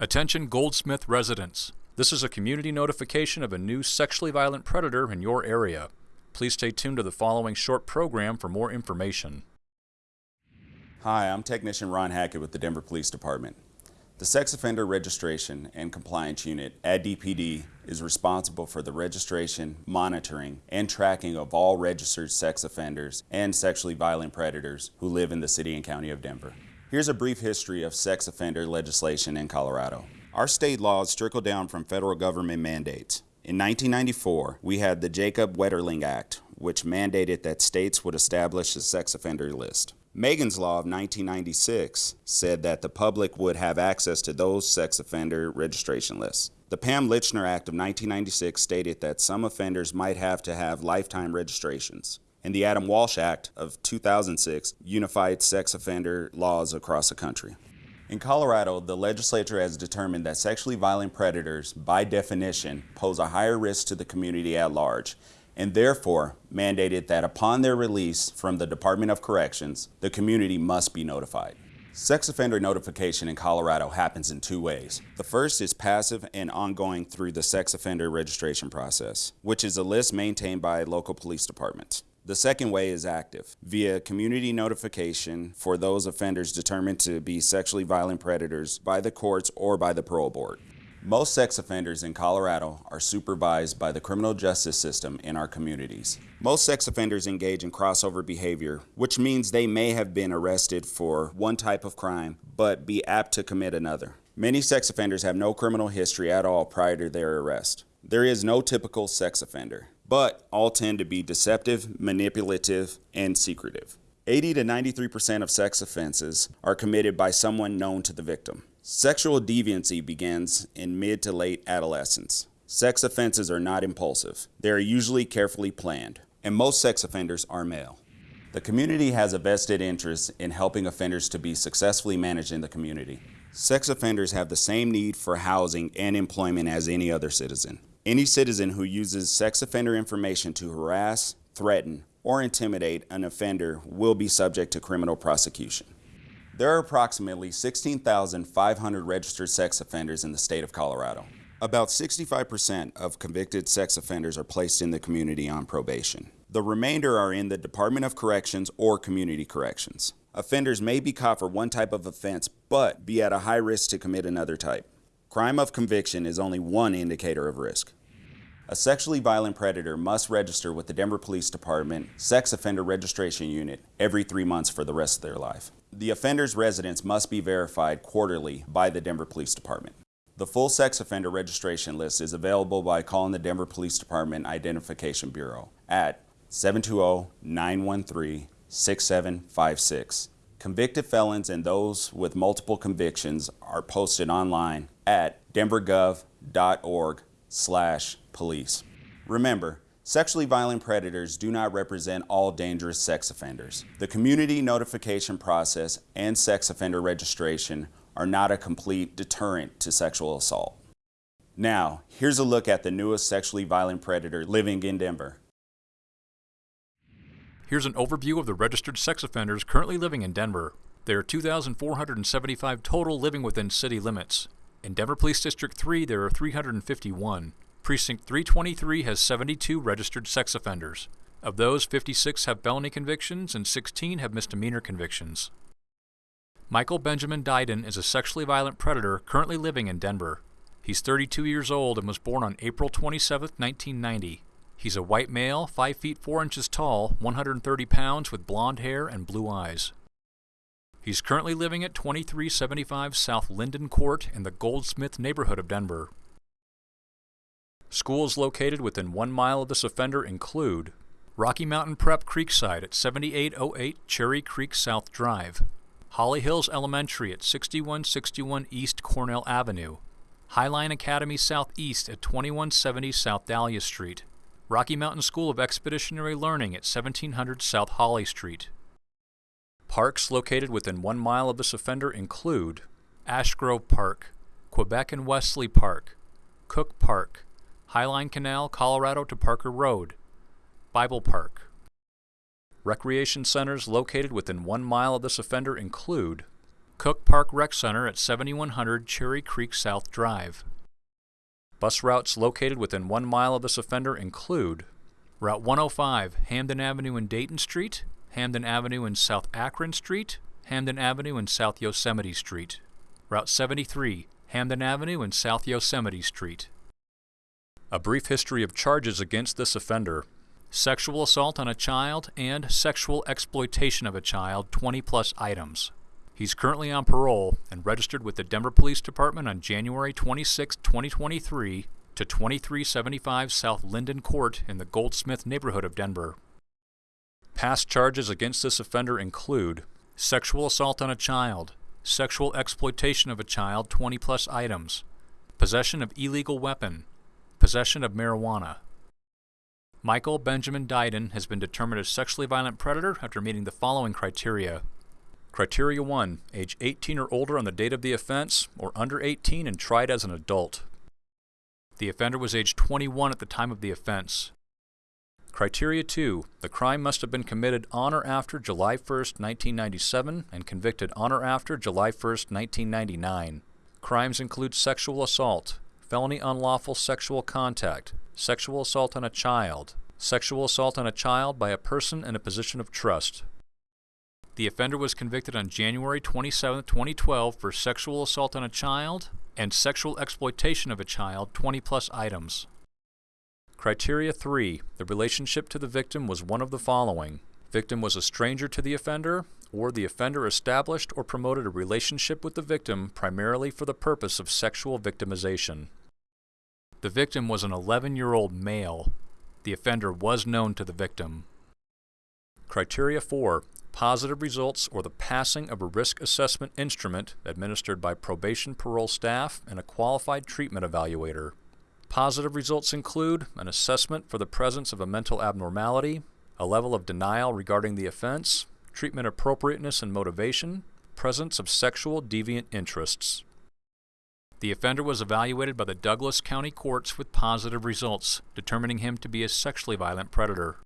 Attention Goldsmith residents. This is a community notification of a new sexually violent predator in your area. Please stay tuned to the following short program for more information. Hi, I'm Technician Ron Hackett with the Denver Police Department. The Sex Offender Registration and Compliance Unit at DPD is responsible for the registration, monitoring, and tracking of all registered sex offenders and sexually violent predators who live in the City and County of Denver. Here's a brief history of sex offender legislation in Colorado. Our state laws trickle down from federal government mandates. In 1994, we had the Jacob Wetterling Act, which mandated that states would establish a sex offender list. Megan's Law of 1996 said that the public would have access to those sex offender registration lists. The Pam Lychner Act of 1996 stated that some offenders might have to have lifetime registrations. And the Adam Walsh Act of 2006 unified sex offender laws across the country. In Colorado, the legislature has determined that sexually violent predators, by definition, pose a higher risk to the community at large and therefore mandated that upon their release from the Department of Corrections, the community must be notified. Sex offender notification in Colorado happens in two ways. The first is passive and ongoing through the sex offender registration process, which is a list maintained by local police departments. The second way is active, via community notification for those offenders determined to be sexually violent predators by the courts or by the parole board. Most sex offenders in Colorado are supervised by the criminal justice system in our communities. Most sex offenders engage in crossover behavior, which means they may have been arrested for one type of crime, but be apt to commit another. Many sex offenders have no criminal history at all prior to their arrest. There is no typical sex offender, but all tend to be deceptive, manipulative, and secretive. 80 to 93% of sex offenses are committed by someone known to the victim. Sexual deviancy begins in mid to late adolescence. Sex offenses are not impulsive. They are usually carefully planned, and most sex offenders are male. The community has a vested interest in helping offenders to be successfully managed in the community. Sex offenders have the same need for housing and employment as any other citizen. Any citizen who uses sex offender information to harass, threaten, or intimidate an offender will be subject to criminal prosecution. There are approximately 16,500 registered sex offenders in the state of Colorado. About 65% of convicted sex offenders are placed in the community on probation. The remainder are in the Department of Corrections or Community Corrections. Offenders may be caught for one type of offense, but be at a high risk to commit another type. Crime of conviction is only one indicator of risk. A sexually violent predator must register with the Denver Police Department Sex Offender Registration Unit every three months for the rest of their life. The offender's residence must be verified quarterly by the Denver Police Department. The full sex offender registration list is available by calling the Denver Police Department Identification Bureau at 720-913-6756. Convicted felons and those with multiple convictions are posted online at denvergov.org slash police. Remember, Sexually violent predators do not represent all dangerous sex offenders. The community notification process and sex offender registration are not a complete deterrent to sexual assault. Now, here's a look at the newest sexually violent predator living in Denver. Here's an overview of the registered sex offenders currently living in Denver. There are 2,475 total living within city limits. In Denver Police District 3, there are 351. Precinct 323 has 72 registered sex offenders. Of those, 56 have felony convictions and 16 have misdemeanor convictions. Michael Benjamin Dyden is a sexually violent predator currently living in Denver. He's 32 years old and was born on April 27, 1990. He's a white male, 5 feet 4 inches tall, 130 pounds with blonde hair and blue eyes. He's currently living at 2375 South Linden Court in the Goldsmith neighborhood of Denver. Schools located within one mile of this offender include Rocky Mountain Prep Creekside at 7808 Cherry Creek South Drive, Holly Hills Elementary at 6161 East Cornell Avenue, Highline Academy Southeast at 2170 South Dahlia Street, Rocky Mountain School of Expeditionary Learning at 1700 South Holly Street. Parks located within one mile of this offender include Ashgrove Park, Quebec and Wesley Park, Cook Park, Highline Canal, Colorado to Parker Road, Bible Park. Recreation centers located within one mile of this offender include Cook Park Rec Center at 7100 Cherry Creek South Drive. Bus routes located within one mile of this offender include Route 105, Hampden Avenue and Dayton Street, Hampden Avenue and South Akron Street, Hampden Avenue and South Yosemite Street. Route 73, Hampden Avenue and South Yosemite Street. A brief history of charges against this offender. Sexual assault on a child and sexual exploitation of a child, 20 plus items. He's currently on parole and registered with the Denver Police Department on January 26, 2023 to 2375 South Linden Court in the Goldsmith neighborhood of Denver. Past charges against this offender include sexual assault on a child, sexual exploitation of a child, 20 plus items, possession of illegal weapon, possession of marijuana. Michael Benjamin Dyden has been determined a sexually violent predator after meeting the following criteria. Criteria 1. Age 18 or older on the date of the offense, or under 18 and tried as an adult. The offender was age 21 at the time of the offense. Criteria 2. The crime must have been committed on or after July 1, 1997 and convicted on or after July 1, 1999. Crimes include sexual assault, felony unlawful sexual contact, sexual assault on a child, sexual assault on a child by a person in a position of trust. The offender was convicted on January 27, 2012 for sexual assault on a child and sexual exploitation of a child, 20 plus items. Criteria 3. The relationship to the victim was one of the following. Victim was a stranger to the offender, or the offender established or promoted a relationship with the victim primarily for the purpose of sexual victimization. The victim was an 11-year-old male. The offender was known to the victim. Criteria 4 positive results or the passing of a risk assessment instrument administered by probation parole staff and a qualified treatment evaluator. Positive results include an assessment for the presence of a mental abnormality, a level of denial regarding the offense, treatment appropriateness and motivation, presence of sexual deviant interests. The offender was evaluated by the Douglas County Courts with positive results, determining him to be a sexually violent predator.